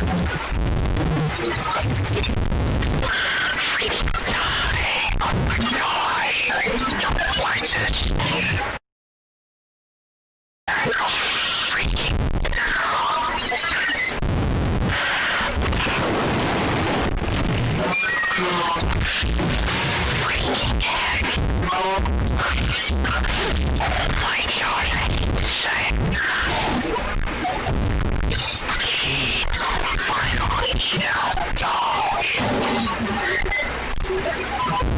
Oh my god! Oh, my God.